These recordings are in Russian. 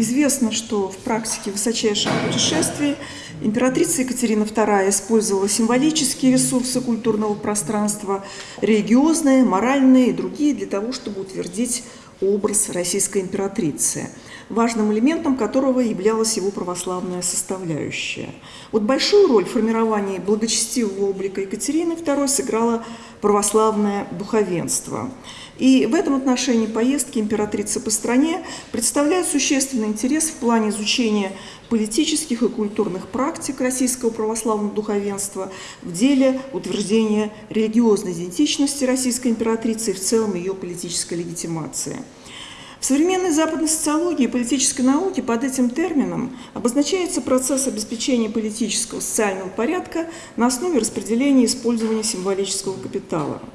Известно, что в практике высочайших путешествий императрица Екатерина II использовала символические ресурсы культурного пространства, религиозные, моральные и другие, для того, чтобы утвердить образ российской императрицы, важным элементом которого являлась его православная составляющая. Вот большую роль в формировании благочестивого облика Екатерины II сыграло православное духовенство. И в этом отношении поездки императрицы по стране представляют существенный интерес в плане изучения политических и культурных практик российского православного духовенства в деле утверждения религиозной идентичности российской императрицы и в целом ее политической легитимации. В современной западной социологии и политической науке под этим термином обозначается процесс обеспечения политического социального порядка на основе распределения и использования символического капитала –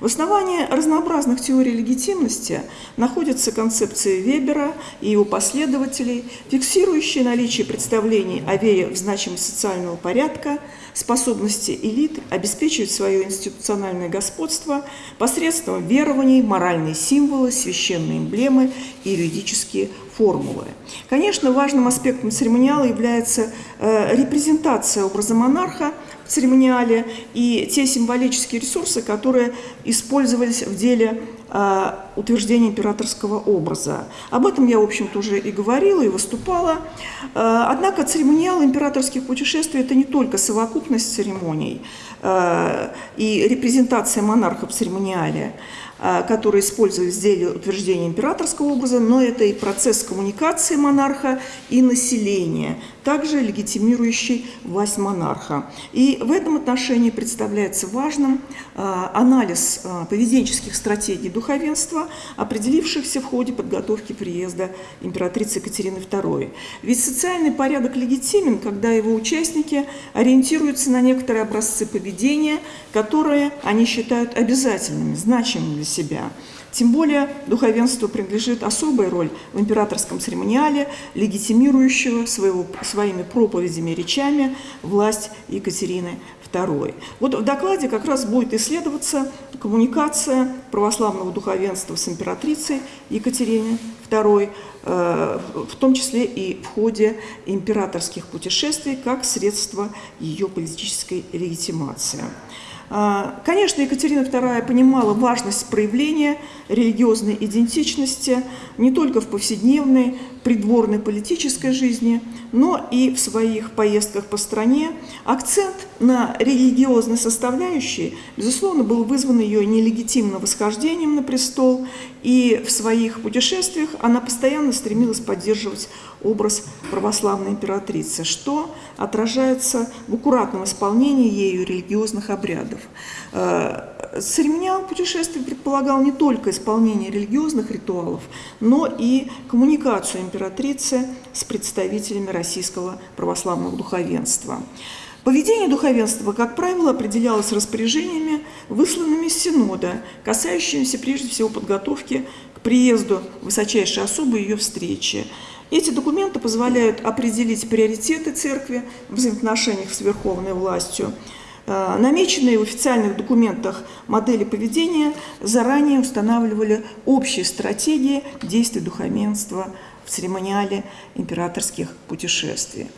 в основании разнообразных теорий легитимности находятся концепции Вебера и его последователей, фиксирующие наличие представлений о вере в значимость социального порядка, способности элит обеспечивать свое институциональное господство посредством верований, моральные символы, священные эмблемы и юридические формулы. Конечно, важным аспектом церемониала является э, репрезентация образа монарха – церемониале и те символические ресурсы, которые использовались в деле э, утверждения императорского образа. Об этом я, в общем-то, уже и говорила, и выступала. Э, однако церемониал императорских путешествий – это не только совокупность церемоний э, и репрезентация монарха в церемониале, а, которые используют в деле утверждения императорского образа, но это и процесс коммуникации монарха и населения, также легитимирующий власть монарха. И в этом отношении представляется важным а, анализ а, поведенческих стратегий духовенства, определившихся в ходе подготовки приезда императрицы Екатерины II. Ведь социальный порядок легитимен, когда его участники ориентируются на некоторые образцы поведения, которые они считают обязательными, значимыми для себя. Тем более духовенству принадлежит особая роль в императорском церемониале, легитимирующего своего, своими проповедями и речами власть Екатерины II. Вот в докладе как раз будет исследоваться коммуникация православного духовенства с императрицей Екатериной II, э, в том числе и в ходе императорских путешествий, как средство ее политической легитимации. А, конечно, Екатерина II понимала важность проявления религиозной идентичности не только в повседневной придворной политической жизни, но и в своих поездках по стране. Акцент на религиозной составляющей, безусловно, был вызван ее нелегитимным восхождением на престол, и в своих путешествиях она постоянно стремилась поддерживать образ православной императрицы, что отражается в аккуратном исполнении ею религиозных обрядов. Э, церемониал путешествий предполагал не только исполнение религиозных ритуалов, но и коммуникацию императрицы с представителями российского православного духовенства. Поведение духовенства, как правило, определялось распоряжениями, высланными с Синода, касающимися прежде всего подготовки к приезду высочайшей особы и ее встречи. Эти документы позволяют определить приоритеты церкви в взаимоотношениях с верховной властью, намеченные в официальных документах модели поведения заранее устанавливали общие стратегии действий духовенства в церемониале императорских путешествий.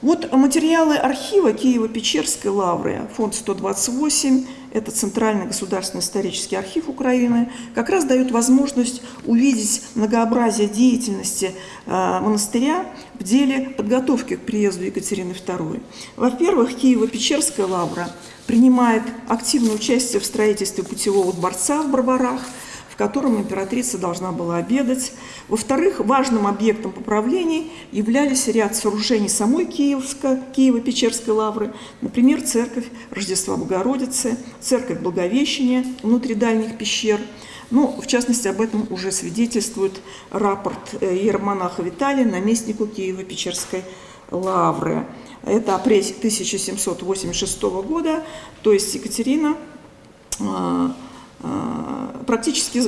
Вот материалы архива Киево-Печерской лавры, фонд 128, это Центральный государственный исторический архив Украины, как раз дают возможность увидеть многообразие деятельности э, монастыря в деле подготовки к приезду Екатерины II. Во-первых, Киево-Печерская лавра принимает активное участие в строительстве путевого дворца в Барбарах – котором императрица должна была обедать. Во-вторых, важным объектом поправлений являлись ряд сооружений самой Киевска, Киево-Печерской лавры, например, церковь Рождества Богородицы, церковь Благовещения внутри дальних пещер. Ну, в частности, об этом уже свидетельствует рапорт э, иеромонаха Виталия, наместнику Киево-Печерской лавры. Это апрель 1786 года, то есть Екатерина а, практически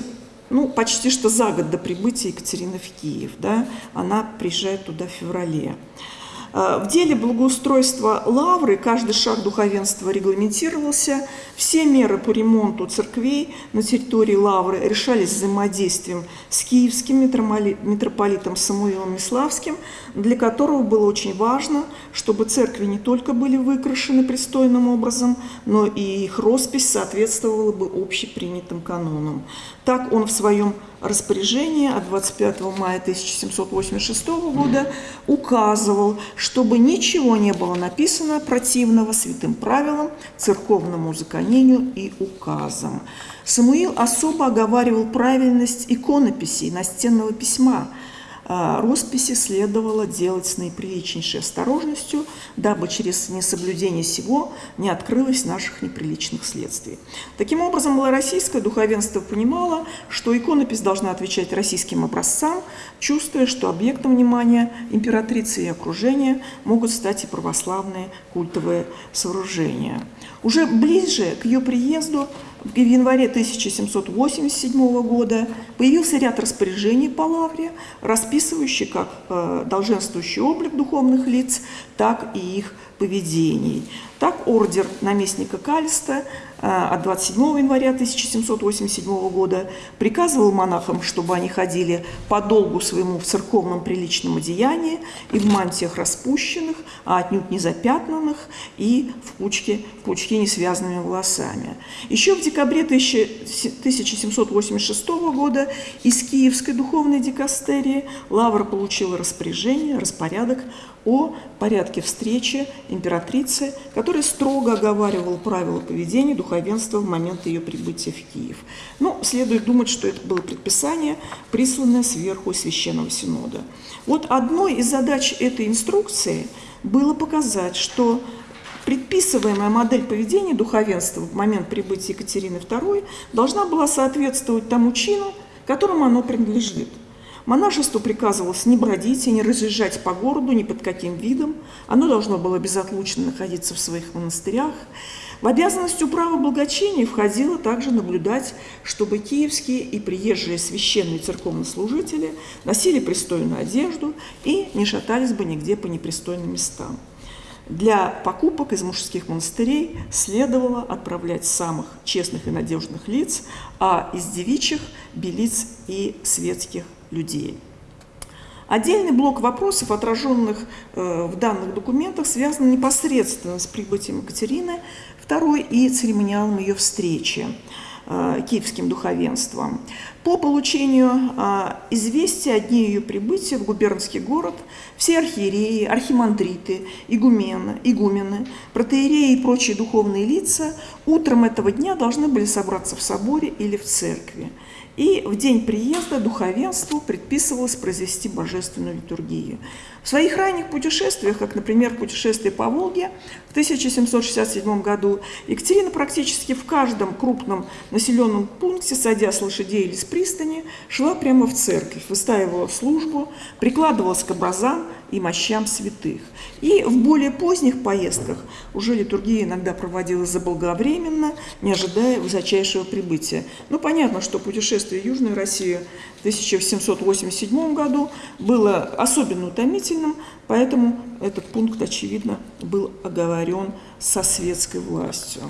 ну, почти что за год до прибытия Екатерины в Киев. Да, она приезжает туда в феврале. В деле благоустройства лавры каждый шаг духовенства регламентировался. Все меры по ремонту церквей на территории лавры решались взаимодействием с киевским митрополитом Самуилом Миславским, для которого было очень важно, чтобы церкви не только были выкрашены пристойным образом, но и их роспись соответствовала бы общепринятым канонам. Так он в своем распоряжении от 25 мая 1786 года указывал, чтобы ничего не было написано противного святым правилам, церковному законению и указам. Самуил особо оговаривал правильность иконописей настенного письма – росписи следовало делать с наиприличнейшей осторожностью, дабы через несоблюдение сего не открылось наших неприличных следствий. Таким образом, малороссийское духовенство понимало, что иконопись должна отвечать российским образцам, чувствуя, что объектом внимания императрицы и окружения могут стать и православные культовые сооружения. Уже ближе к ее приезду в январе 1787 года появился ряд распоряжений по лавре, расписывающих как э, долженствующий облик духовных лиц, так и их поведений. Так ордер наместника Кальста э, от 27 января 1787 года приказывал монахам, чтобы они ходили по долгу своему в церковном приличном одеянии и в мантиях распущенных, а отнюдь не запятнанных, и в пучке, в пучке не волосами. Еще в декабре 1786 года из Киевской духовной дикастерии Лавра получила распоряжение, распорядок о порядке встречи императрицы, который строго оговаривал правила поведения духовенства в момент ее прибытия в Киев. Но следует думать, что это было предписание, присланное сверху Священного Синода. Вот одной из задач этой инструкции было показать, что предписываемая модель поведения духовенства в момент прибытия Екатерины II должна была соответствовать тому чину, которому оно принадлежит – Монашеству приказывалось не бродить и не разъезжать по городу ни под каким видом. Оно должно было безотлучно находиться в своих монастырях. В обязанность управы благочиния входило также наблюдать, чтобы киевские и приезжие священные церковнослужители носили пристойную одежду и не шатались бы нигде по непристойным местам. Для покупок из мужских монастырей следовало отправлять самых честных и надежных лиц, а из девичьих – белиц и светских людей. Отдельный блок вопросов, отраженных э, в данных документах, связан непосредственно с прибытием Екатерины II и церемониалом ее встречи э, киевским духовенством. По получению э, известия о дне ее прибытия в губернский город все архиереи, архимандриты, игумены, игумены, протеереи и прочие духовные лица утром этого дня должны были собраться в соборе или в церкви. И в день приезда духовенству предписывалось произвести божественную литургию. В своих ранних путешествиях, как, например, путешествие по Волге в 1767 году, Екатерина практически в каждом крупном населенном пункте, садя с лошадей или с пристани, шла прямо в церковь, выстаивала службу, прикладывалась к образам и мощам святых. И в более поздних поездках уже литургия иногда проводилась заблаговременно, не ожидая высочайшего прибытия. Ну, понятно, что путешествие в Южную Россию в 1787 году было особенно утомительным, поэтому этот пункт, очевидно, был оговорен со светской властью.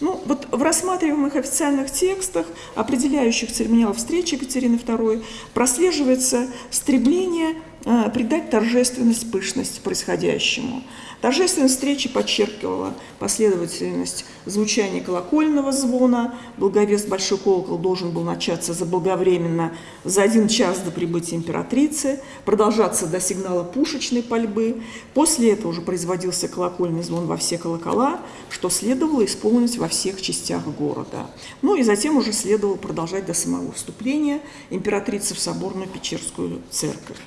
Ну, вот в рассматриваемых официальных текстах, определяющих церемониал встречи Екатерины II, прослеживается стремление придать торжественность, пышность происходящему – Торжественность встречи подчеркивала последовательность звучания колокольного звона. Благовест Большой колокол должен был начаться заблаговременно за один час до прибытия императрицы, продолжаться до сигнала пушечной пальбы. После этого уже производился колокольный звон во все колокола, что следовало исполнить во всех частях города. Ну и затем уже следовало продолжать до самого вступления императрицы в соборную Печерскую церковь.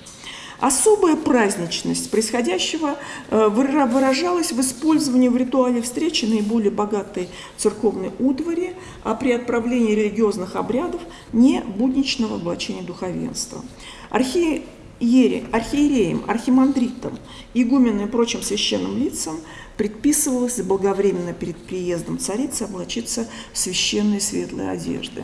Особая праздничность происходящего э, выражалась в использовании в ритуале встречи наиболее богатой церковной утвари, а при отправлении религиозных обрядов не будничного облачения духовенства. Архиере, архиереям, архимандритам, игуменам и прочим священным лицам предписывалось заблаговременно перед приездом царицы облачиться в священные светлые одежды.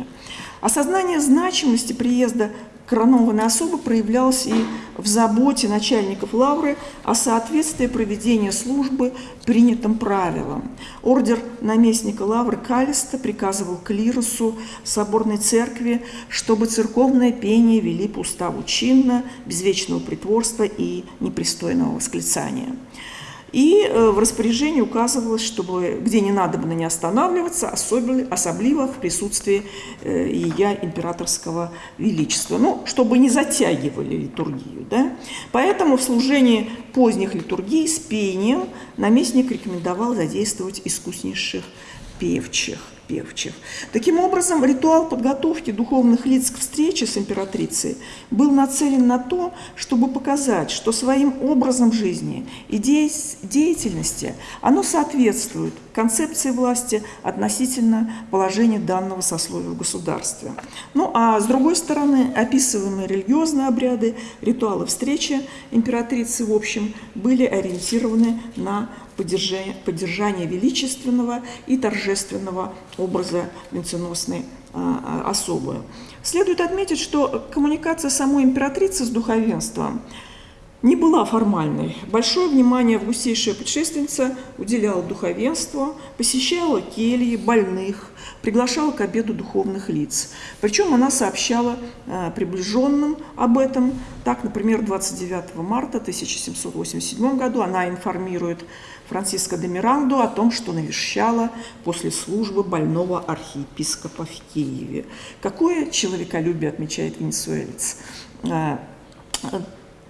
Осознание значимости приезда коронованной особы проявлялась и в заботе начальников лавры о соответствии проведения службы принятым правилам. Ордер наместника лавры Калиста приказывал клирусу соборной церкви, чтобы церковное пение вели по уставу чинно, без вечного притворства и непристойного восклицания. И э, в распоряжении указывалось, чтобы где не надо было не останавливаться, особенно, особливо в присутствии э, Ия императорского величества, ну, чтобы не затягивали литургию. Да? Поэтому в служении поздних литургий с пением наместник рекомендовал задействовать искуснейших певчих певчих. Таким образом, ритуал подготовки духовных лиц к встрече с императрицей был нацелен на то, чтобы показать, что своим образом жизни и деятельности оно соответствует концепции власти относительно положения данного сословия в государстве. Ну а с другой стороны, описываемые религиозные обряды, ритуалы встречи императрицы в общем были ориентированы на поддержание, поддержание величественного и торжественного образа венценосной а, а, особы. Следует отметить, что коммуникация самой императрицы с духовенством не была формальной. Большое внимание августейшая путешественница уделяла духовенству, посещала кельи, больных, приглашала к обеду духовных лиц. Причем она сообщала э, приближенным об этом. Так, например, 29 марта 1787 году она информирует Франциско де Миранду о том, что навещала после службы больного архиепископа в Киеве. Какое человеколюбие отмечает венесуэльц. Э,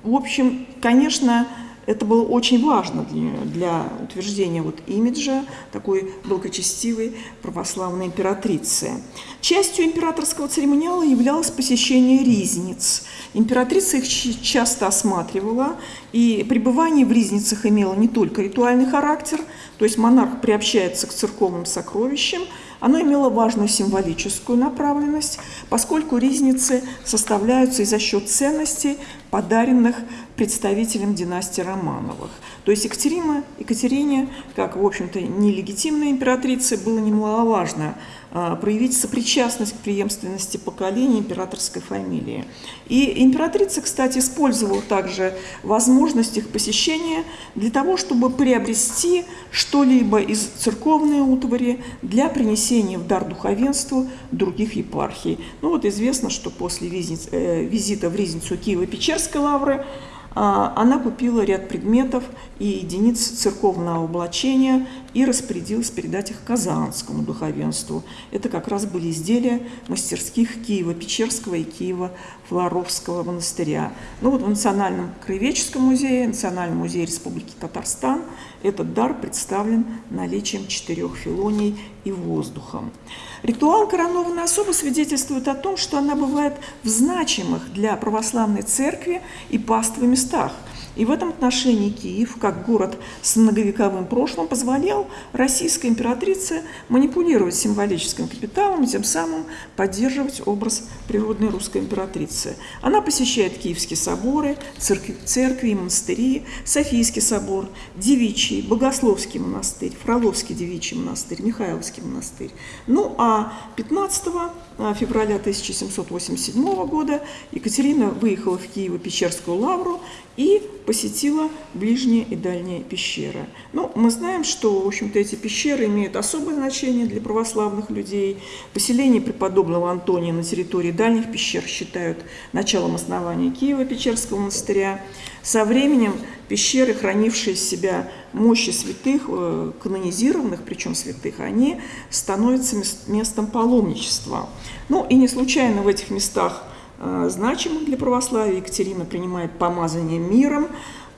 в общем, конечно, это было очень важно для, для утверждения вот имиджа такой благочестивой православной императрицы. Частью императорского церемониала являлось посещение ризниц. Императрица их часто осматривала, и пребывание в ризницах имело не только ритуальный характер, то есть монарх приобщается к церковным сокровищам, оно имело важную символическую направленность, поскольку ризницы составляются и за счет ценностей, подаренных представителям династии Романовых. То есть Екатерина, Екатерине, как, в общем-то, нелегитимной императрице, было немаловажно а, проявить сопричастность к преемственности поколений императорской фамилии. И императрица, кстати, использовала также возможность их посещения для того, чтобы приобрести что-либо из церковной утвари для принесения в дар духовенству других епархий. Ну вот известно, что после э, визита в Ризницу Киева-Печерской лавры она купила ряд предметов и единиц церковного облачения и распорядилась передать их Казанскому духовенству. Это как раз были изделия мастерских Киева-Печерского и Киева-Флоровского монастыря. Ну вот в Национальном краеведческом музее, Национальном музее Республики Татарстан этот дар представлен наличием четырех филоний и воздухом. Ритуал коронованной особы свидетельствует о том, что она бывает в значимых для православной церкви и паствы местах – и в этом отношении Киев, как город с многовековым прошлым, позволял российской императрице манипулировать символическим капиталом тем самым поддерживать образ природной русской императрицы. Она посещает Киевские соборы, церкви, церкви монастыри, Софийский собор, Девичий, Богословский монастырь, Фроловский девичий монастырь, Михайловский монастырь. Ну а 15 а, февраля 1787 года Екатерина выехала в Киево-Печерскую лавру и посетила ближние и дальние пещеры. Ну, мы знаем, что, в общем-то, эти пещеры имеют особое значение для православных людей. Поселение преподобного Антония на территории дальних пещер считают началом основания Киева-Печерского монастыря. Со временем пещеры, хранившие себя мощи святых, э, канонизированных, причем святых, они становятся местом паломничества. Ну и не случайно в этих местах Э, значимых для православия. Екатерина принимает помазание миром,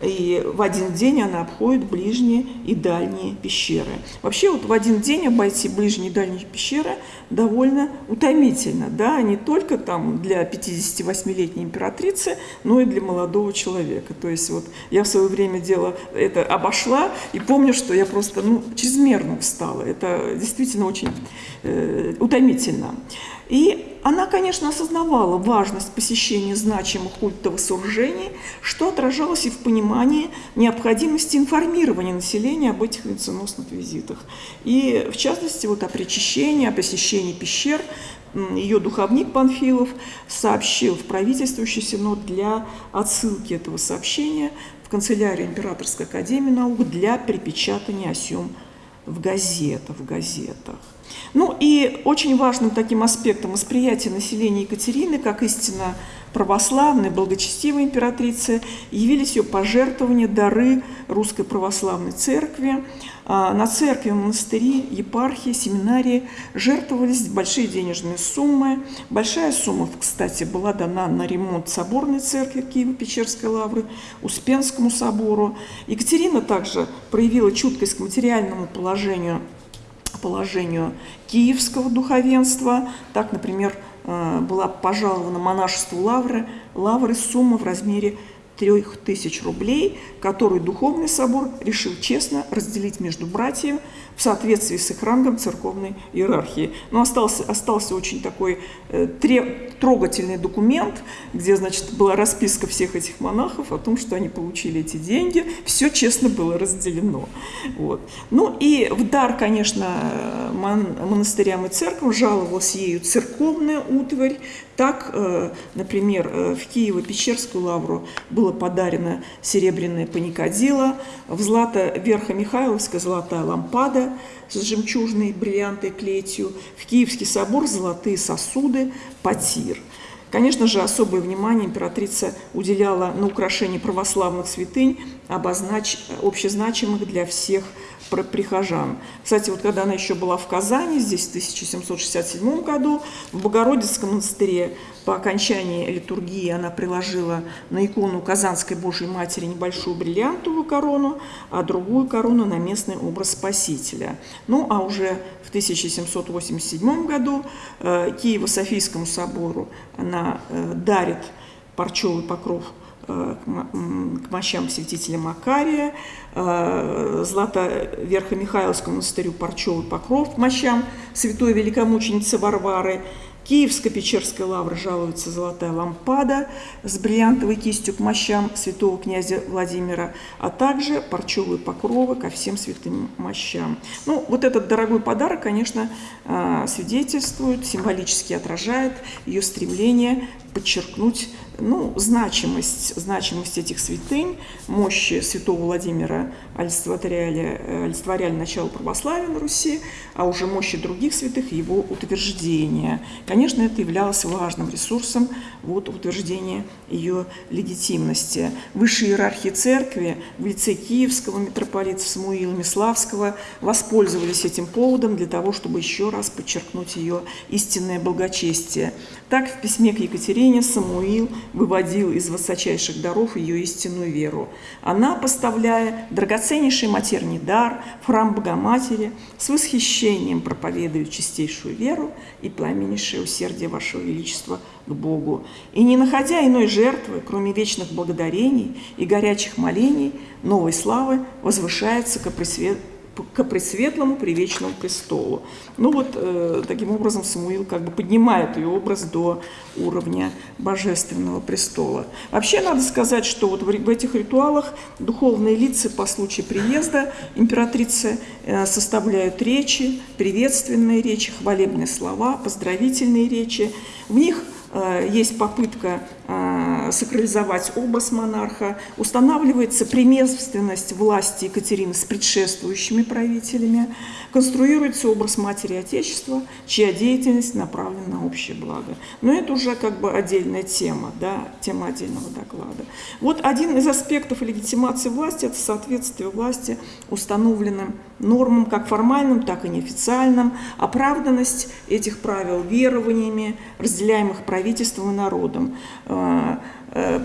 и в один день она обходит ближние и дальние пещеры. Вообще вот в один день обойти ближние и дальние пещеры довольно утомительно, да, не только там для 58-летней императрицы, но и для молодого человека. То есть вот я в свое время дело это обошла и помню, что я просто ну, чрезмерно устала. Это действительно очень э, утомительно. И она, конечно, осознавала важность посещения значимых культовых сооружений, что отражалось и в понимании необходимости информирования населения об этих венценосных визитах. И, в частности, вот о причащении, о посещении пещер ее духовник Панфилов сообщил в правительствующий синод для отсылки этого сообщения в канцелярию Императорской академии наук для перепечатания о сём в газетах. В газетах. Ну и очень важным таким аспектом восприятия населения Екатерины как истинно православной, благочестивой императрицы явились ее пожертвования, дары Русской Православной Церкви. А, на церкви, монастыри, епархии, семинарии жертвовались большие денежные суммы. Большая сумма, кстати, была дана на ремонт соборной церкви Киево-Печерской лавры, Успенскому собору. Екатерина также проявила чуткость к материальному положению положению киевского духовенства. Так, например, э, была пожалована монашеству Лавры, Лавры сумма в размере 3000 рублей, которую Духовный собор решил честно разделить между братьями в соответствии с их рангом церковной иерархии. Но остался, остался очень такой э, трогательный документ, где, значит, была расписка всех этих монахов о том, что они получили эти деньги. Все честно было разделено. Вот. Ну и в дар, конечно, мон монастырям и церквам жаловалась ею церковная утварь. Так, э, например, э, в Киево-Печерскую лавру было подарено серебряное паникадило, в Злато-Верхо-Михайловская золотая лампада с жемчужной бриллиантой клетью, в Киевский собор золотые сосуды, потир. Конечно же, особое внимание императрица уделяла на украшение православных святынь, обознач... общезначимых для всех прихожан. Кстати, вот когда она еще была в Казани, здесь в 1767 году, в Богородицком монастыре по окончании литургии она приложила на икону Казанской Божьей Матери небольшую бриллиантовую корону, а другую корону на местный образ Спасителя. Ну, а уже в 1787 году э, Киево-Софийскому собору она э, дарит парчевый покров Э, к мощам святителя Макария, Злато-Верхо-Михайловскому монастырю Парчевый покров к мощам святой великомученицы Варвары, Киевско-Печерской лавры жалуется золотая лампада с бриллиантовой кистью к мощам святого князя Владимира, а также парчевые покровы ко всем святым мощам. Ну, вот этот дорогой подарок, конечно, э, свидетельствует, символически отражает ее стремление подчеркнуть ну, значимость, значимость этих святынь, мощи святого Владимира олицетворяли, э, олицетворяли начало православия на Руси, а уже мощи других святых его утверждения. Конечно, это являлось важным ресурсом вот, утверждения ее легитимности. Высшие иерархии церкви в лице киевского митрополита Самуила Миславского воспользовались этим поводом для того, чтобы еще раз подчеркнуть ее истинное благочестие. Так в письме к Екатерине Самуил выводил из высочайших даров ее истинную веру. Она, поставляя драгоценнейший матерний дар в храм Богоматери, с восхищением проповедует чистейшую веру и пламеннейшее усердие Вашего Величества к Богу. И не находя иной жертвы, кроме вечных благодарений и горячих молений, новой славы возвышается к пресвет к пресветлому привечному престолу. Ну вот э, таким образом Самуил как бы поднимает ее образ до уровня божественного престола. Вообще надо сказать, что вот в, в этих ритуалах духовные лица по случаю приезда императрицы э, составляют речи, приветственные речи, хвалебные слова, поздравительные речи. В них Э, есть попытка сакрализовать образ монарха, устанавливается преемственность власти Екатерины с предшествующими правителями, конструируется образ матери Отечества, чья деятельность направлена на общее благо. Но это уже как бы отдельная тема, да, тема отдельного доклада. Вот один из аспектов легитимации власти – это соответствие власти установленным нормам, как формальным, так и неофициальным, оправданность этих правил верованиями, разделяемых правительством и народом. Э,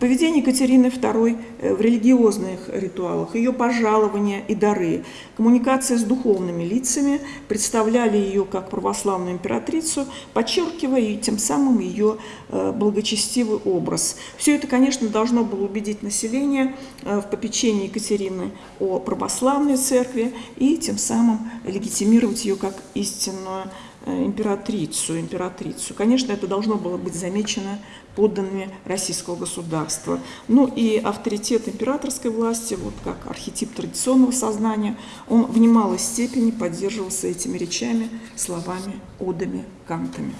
поведение Екатерины II э, в религиозных ритуалах, ее пожалования и дары, коммуникация с духовными лицами представляли ее как православную императрицу, подчеркивая тем самым ее э, благочестивый образ. Все это, конечно, должно было убедить население в попечении Екатерины о православной церкви и тем самым легитимировать ее как истинную императрицу, императрицу. Конечно, это должно было быть замечено подданными российского государства. Ну и авторитет императорской власти, вот как архетип традиционного сознания, он в немалой степени поддерживался этими речами, словами, одами, кантами.